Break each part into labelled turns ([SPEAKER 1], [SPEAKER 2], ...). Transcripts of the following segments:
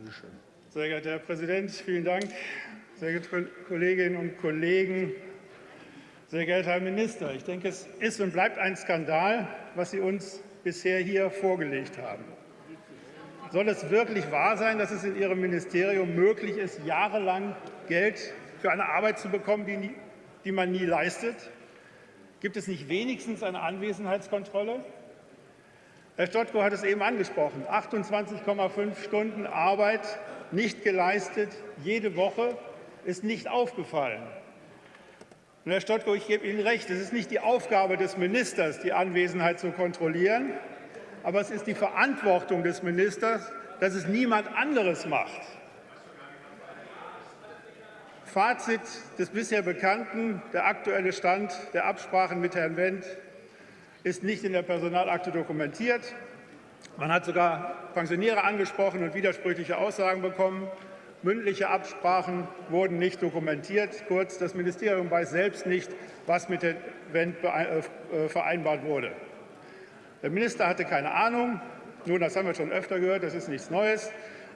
[SPEAKER 1] Bitte schön.
[SPEAKER 2] Sehr geehrter Herr Präsident, vielen Dank. Sehr geehrte Kolleginnen und Kollegen, sehr geehrter Herr Minister, ich denke, es ist und bleibt ein Skandal, was Sie uns bisher hier vorgelegt haben. Soll es wirklich wahr sein, dass es in Ihrem Ministerium möglich ist, jahrelang Geld für eine Arbeit zu bekommen, die, nie, die man nie leistet? Gibt es nicht wenigstens eine Anwesenheitskontrolle? Herr Stottko hat es eben angesprochen. 28,5 Stunden Arbeit nicht geleistet, jede Woche ist nicht aufgefallen. Und Herr Stottko, ich gebe Ihnen recht, es ist nicht die Aufgabe des Ministers, die Anwesenheit zu kontrollieren, aber es ist die Verantwortung des Ministers, dass es niemand anderes macht. Fazit des bisher Bekannten, der aktuelle Stand der Absprachen mit Herrn Wendt ist nicht in der Personalakte dokumentiert. Man hat sogar Pensionäre angesprochen und widersprüchliche Aussagen bekommen. Mündliche Absprachen wurden nicht dokumentiert. Kurz, das Ministerium weiß selbst nicht, was mit Herrn Wendt äh, vereinbart wurde. Der Minister hatte keine Ahnung. Nun, das haben wir schon öfter gehört, das ist nichts Neues.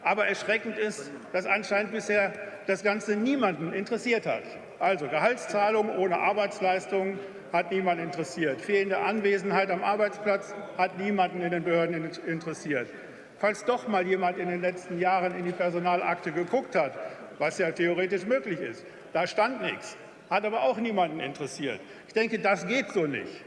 [SPEAKER 2] Aber erschreckend ist, dass anscheinend bisher das Ganze niemanden interessiert hat. Also Gehaltszahlungen ohne Arbeitsleistung hat niemand interessiert. Fehlende Anwesenheit am Arbeitsplatz hat niemanden in den Behörden interessiert. Falls doch mal jemand in den letzten Jahren in die Personalakte geguckt hat, was ja theoretisch möglich ist, da stand nichts, hat aber auch niemanden interessiert. Ich denke, das geht so nicht.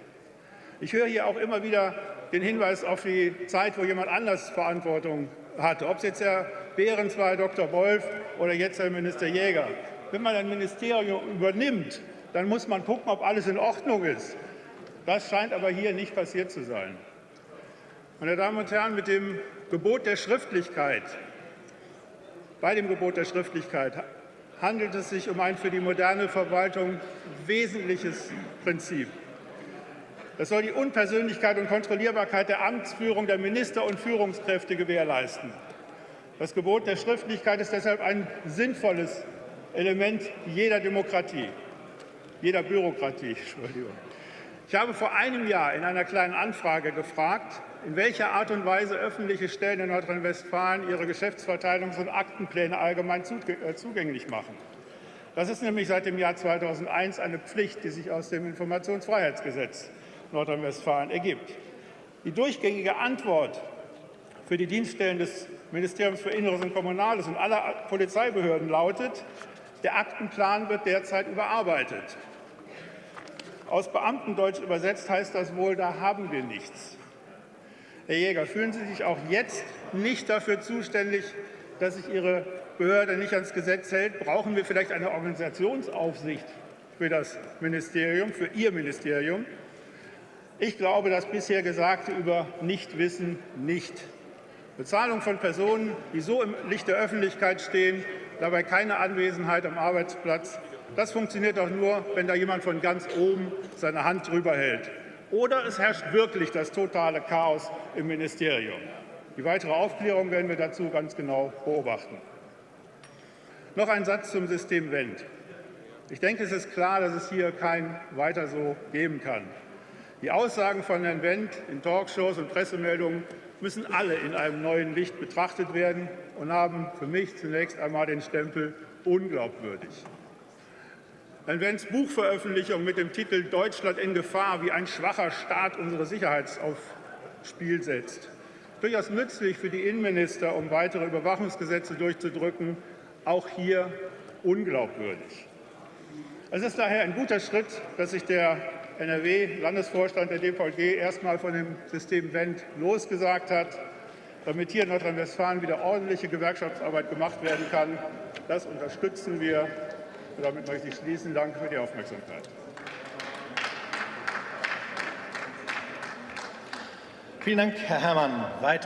[SPEAKER 2] Ich höre hier auch immer wieder den Hinweis auf die Zeit, wo jemand anders Verantwortung hatte, ob es jetzt Herr Behrens war, Dr. Wolf oder jetzt Herr Minister Jäger. Wenn man ein Ministerium übernimmt, dann muss man gucken, ob alles in Ordnung ist. Das scheint aber hier nicht passiert zu sein. Meine Damen und Herren, mit dem Gebot der Schriftlichkeit, bei dem Gebot der Schriftlichkeit handelt es sich um ein für die moderne Verwaltung wesentliches Prinzip. Das soll die Unpersönlichkeit und Kontrollierbarkeit der Amtsführung der Minister und Führungskräfte gewährleisten. Das Gebot der Schriftlichkeit ist deshalb ein sinnvolles Element jeder Demokratie, jeder Bürokratie. Entschuldigung. Ich habe vor einem Jahr in einer kleinen Anfrage gefragt, in welcher Art und Weise öffentliche Stellen in Nordrhein-Westfalen ihre Geschäftsverteilungs- und Aktenpläne allgemein äh, zugänglich machen. Das ist nämlich seit dem Jahr 2001 eine Pflicht, die sich aus dem Informationsfreiheitsgesetz Nordrhein-Westfalen ergibt. Die durchgängige Antwort für die Dienststellen des Ministeriums für Inneres und Kommunales und aller Polizeibehörden lautet, der Aktenplan wird derzeit überarbeitet. Aus Beamtendeutsch übersetzt heißt das wohl, da haben wir nichts. Herr Jäger, fühlen Sie sich auch jetzt nicht dafür zuständig, dass sich Ihre Behörde nicht ans Gesetz hält? Brauchen wir vielleicht eine Organisationsaufsicht für das Ministerium, für Ihr Ministerium? Ich glaube das bisher Gesagte über Nichtwissen nicht. Bezahlung von Personen, die so im Licht der Öffentlichkeit stehen, dabei keine Anwesenheit am Arbeitsplatz, das funktioniert doch nur, wenn da jemand von ganz oben seine Hand drüber hält. Oder es herrscht wirklich das totale Chaos im Ministerium. Die weitere Aufklärung werden wir dazu ganz genau beobachten. Noch ein Satz zum System Wendt. Ich denke, es ist klar, dass es hier kein Weiter so geben kann. Die Aussagen von Herrn Wendt in Talkshows und Pressemeldungen müssen alle in einem neuen Licht betrachtet werden und haben für mich zunächst einmal den Stempel unglaubwürdig. Herrn Wendts Buchveröffentlichung mit dem Titel Deutschland in Gefahr, wie ein schwacher Staat unsere Sicherheit aufs Spiel setzt. Durchaus nützlich für die Innenminister, um weitere Überwachungsgesetze durchzudrücken, auch hier unglaubwürdig. Es ist daher ein guter Schritt, dass sich der NRW-Landesvorstand der DVG erstmal von dem System Wendt losgesagt hat, damit hier in Nordrhein-Westfalen wieder ordentliche Gewerkschaftsarbeit gemacht werden kann. Das unterstützen wir. Und damit möchte ich schließen. Danke für die Aufmerksamkeit.
[SPEAKER 1] Vielen Dank, Herr Herrmann. Weitere